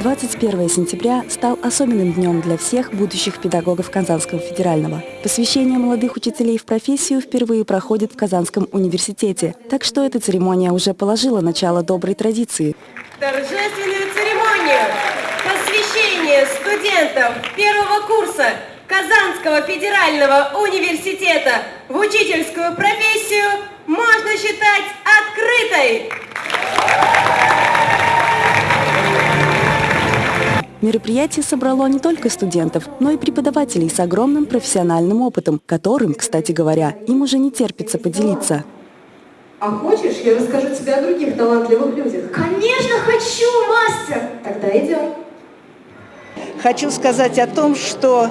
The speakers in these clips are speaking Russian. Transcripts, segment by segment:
Двадцать первое сентября стал особенным днем для всех будущих педагогов Казанского федерального. Посвящение молодых учителей в профессию впервые проходит в Казанском университете, так что эта церемония уже положила начало доброй традиции. Торжественную церемонию посвящения студентов первого курса Казанского федерального университета в учительскую профессию можно считать открытой. Мероприятие собрало не только студентов, но и преподавателей с огромным профессиональным опытом, которым, кстати говоря, им уже не терпится поделиться. А хочешь, я расскажу тебе о других талантливых людях? Конечно хочу, мастер! Тогда идем. Хочу сказать о том, что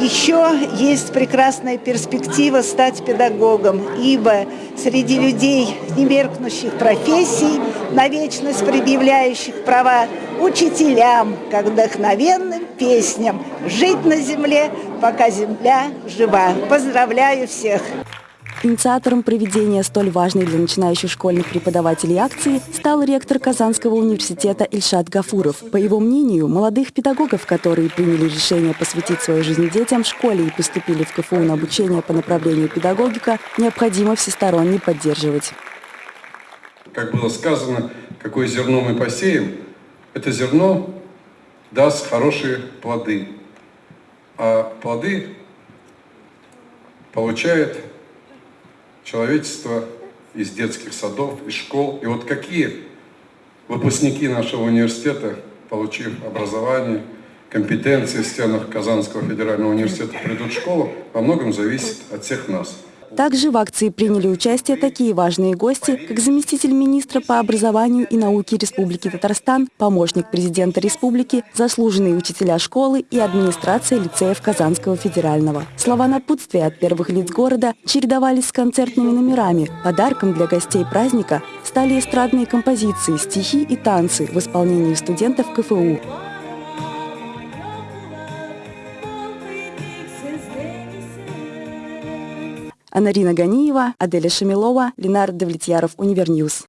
еще есть прекрасная перспектива стать педагогом, ибо среди людей немеркнущих профессий, на вечность предъявляющих права учителям, как вдохновенным песням «Жить на земле, пока земля жива». Поздравляю всех! Инициатором проведения столь важной для начинающих школьных преподавателей акции стал ректор Казанского университета Ильшат Гафуров. По его мнению, молодых педагогов, которые приняли решение посвятить свою жизнь детям в школе и поступили в КФУ на обучение по направлению педагогика, необходимо всесторонне поддерживать. Как было сказано, какое зерно мы посеем, это зерно даст хорошие плоды. А плоды получает человечество из детских садов, из школ. И вот какие выпускники нашего университета, получив образование, компетенции в стенах Казанского федерального университета, придут в школу, во многом зависит от всех нас. Также в акции приняли участие такие важные гости, как заместитель министра по образованию и науке Республики Татарстан, помощник президента республики, заслуженные учителя школы и администрация лицеев Казанского федерального. Слова напутствия от первых лиц города чередовались с концертными номерами. Подарком для гостей праздника стали эстрадные композиции, стихи и танцы в исполнении студентов КФУ. Анарина Ганиева, Аделя Шамилова, Ленар Давлетьяров, Универ News.